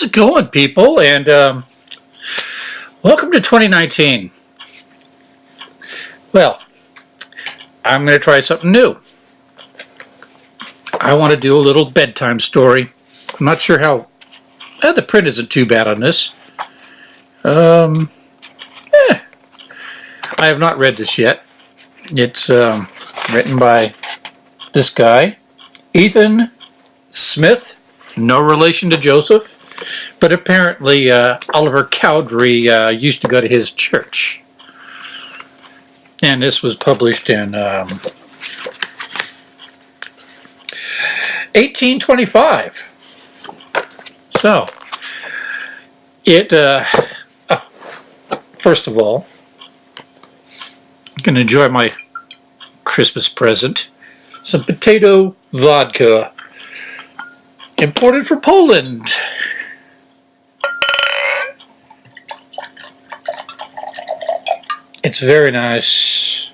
How's it going, people? And um, welcome to 2019. Well, I'm going to try something new. I want to do a little bedtime story. I'm not sure how... Eh, the print isn't too bad on this. Um, eh, I have not read this yet. It's um, written by this guy, Ethan Smith, no relation to Joseph, but apparently uh, Oliver Cowdery uh, used to go to his church. And this was published in um, 1825. So, it, uh, oh, first of all, I'm going to enjoy my Christmas present. Some potato vodka imported from Poland. It's very nice.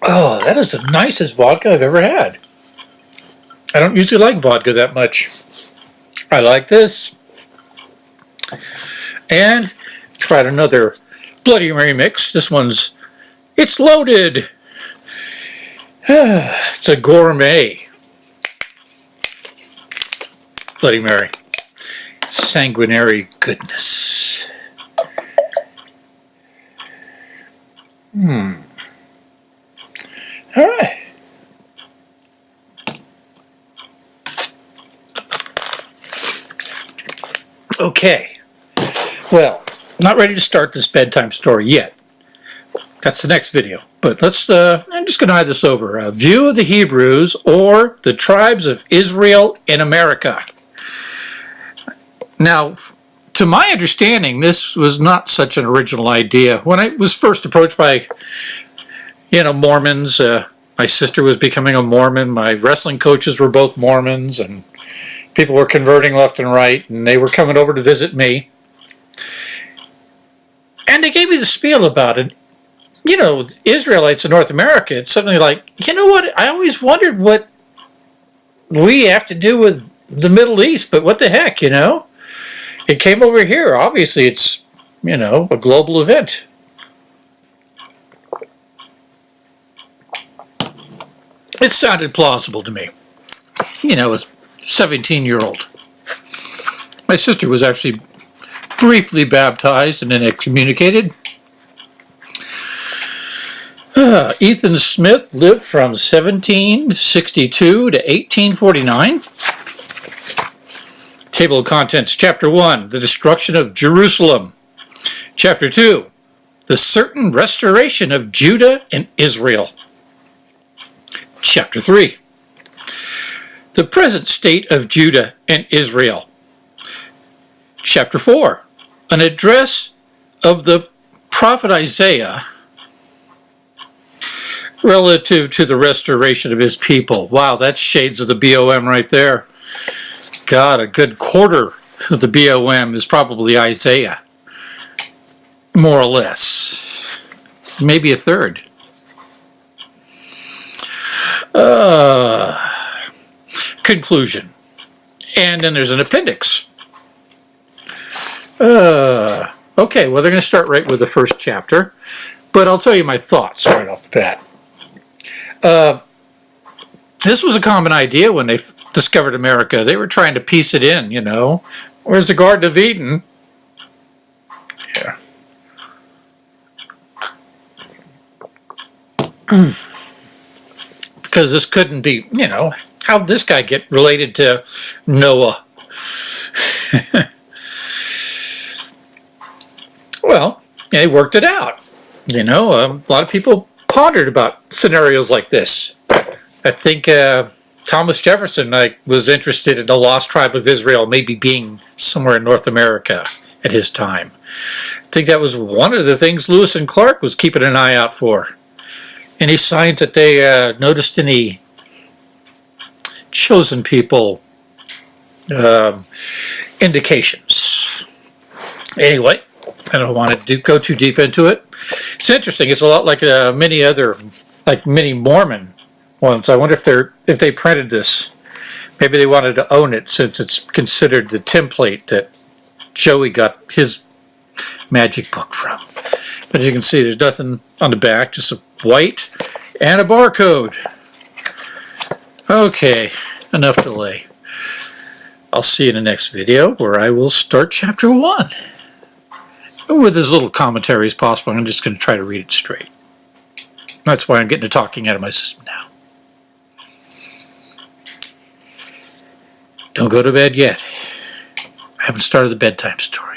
Oh, that is the nicest vodka I've ever had. I don't usually like vodka that much. I like this. And tried another Bloody Mary mix. This one's, it's loaded. it's a gourmet. Bloody Mary. Sanguinary goodness. Hmm. All right. Okay. Well, not ready to start this bedtime story yet. That's the next video. But let's, uh, I'm just going to hide this over. A view of the Hebrews or the tribes of Israel in America. Now, to my understanding, this was not such an original idea. When I was first approached by, you know, Mormons, uh, my sister was becoming a Mormon, my wrestling coaches were both Mormons, and people were converting left and right, and they were coming over to visit me. And they gave me the spiel about it. You know, Israelites in North America, it's something like, you know what, I always wondered what we have to do with the Middle East, but what the heck, you know? It came over here. Obviously, it's, you know, a global event. It sounded plausible to me. You know, as a 17-year-old. My sister was actually briefly baptized and then excommunicated. Uh, Ethan Smith lived from 1762 to 1849. Table of Contents, Chapter 1, The Destruction of Jerusalem. Chapter 2, The Certain Restoration of Judah and Israel. Chapter 3, The Present State of Judah and Israel. Chapter 4, An Address of the Prophet Isaiah relative to the restoration of his people. Wow, that's shades of the BOM right there. God, a good quarter of the BOM is probably Isaiah. More or less. Maybe a third. Uh, conclusion. And then there's an appendix. Uh, okay, well, they're going to start right with the first chapter, but I'll tell you my thoughts right off the bat. Uh, this was a common idea when they discovered America. They were trying to piece it in, you know. Where's the Garden of Eden? Yeah. because this couldn't be, you know, how'd this guy get related to Noah? well, they worked it out. You know, um, a lot of people pondered about scenarios like this. I think uh, Thomas Jefferson like, was interested in the lost tribe of Israel maybe being somewhere in North America at his time. I think that was one of the things Lewis and Clark was keeping an eye out for. Any signs that they uh, noticed any chosen people um, indications. Anyway, I don't want to go too deep into it. It's interesting. It's a lot like uh, many other, like many Mormon once. I wonder if they're if they printed this. Maybe they wanted to own it since it's considered the template that Joey got his magic book from. But as you can see, there's nothing on the back, just a white and a barcode. Okay, enough delay. I'll see you in the next video where I will start chapter one. With as little commentary as possible, I'm just going to try to read it straight. That's why I'm getting to talking out of my system now. Don't go to bed yet. I haven't started the bedtime story.